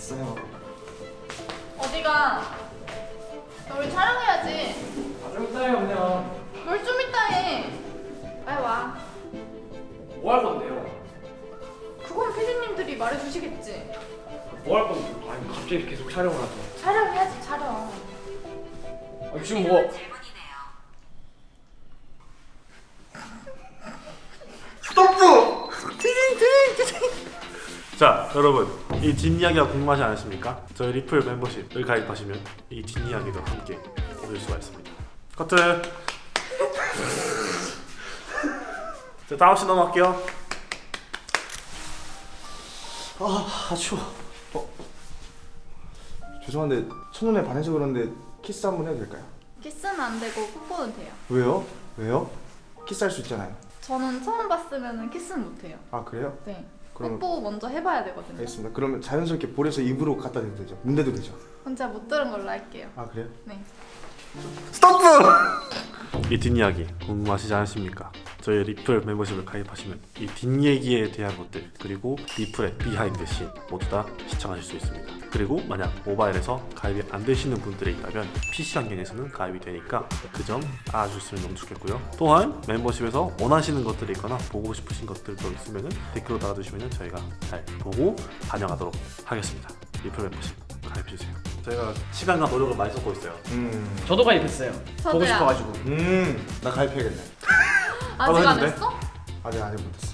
왔어요. 어디가? 우리 촬영해야지. 아좀 이따요 그냥. 뭘좀 이따 해. 빨리 와. 뭐 할 건데요? 그건 피디님들이 말해주시겠지. 뭐 할 건데? 아니 갑자기 계속 촬영을 하죠. 촬영해야지 촬영. 아, 지금 뭐? 자 여러분 이 뒷이야기가 궁금하지 않으십니까? 저희 리플 멤버십을 가입하시면 이 뒷이야기도 함께 보실 수가 있습니다 커트 자 다음 씬 넘어갈게요 아 추워 어. 죄송한데 첫눈에 반해서 그런데 키스 한 번 해도 될까요? 키스는 안 되고 뽀뽀는 돼요. 왜요? 왜요? 키스할 수 있잖아요 저는 처음 봤으면 키스는 못해요. 아 그래요? 네. 그럼- 뽀뽀 먼저 해봐야 되거든요. 알겠습니다 그러면 자연스럽게 볼에서 입으로 갖다 대도 되죠? 문 대도 되죠? 혼자 못 들은 걸로 할게요. 아 그래요? 네. 스톱! 이 뒷이야기 궁금하시지 않으십니까? 저희 리플 멤버십을 가입하시면 이 뒷얘기에 대한 것들 그리고 리플의 비하인드 씬 모두 다 시청하실 수 있습니다 그리고 만약 모바일에서 가입이 안 되시는 분들이 있다면 PC 환경에서는 가입이 되니까 그 점 알아주시면 너무 좋겠고요 또한 멤버십에서 원하시는 것들이 있거나 보고 싶으신 것들도 있으면 댓글로 달아주시면 저희가 잘 보고 반영하도록 하겠습니다 리플 멤버십 가입해주세요 저희가 시간과 노력을 많이 쏟고 있어요 음... 저도 가입했어요. 보고 저도요. 싶어가지고. 음... 나 가입해야겠네 아직 안 했는데? 했어? 아직 아직 못했어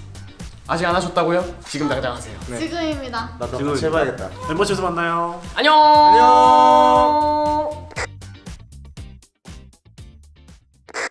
아직 안 하셨다고요? 지금 당장 하세요. 네. 지금입니다. 나도 지금- 같이 해봐야겠다 멤버십에서 만나요 안녕. 안녕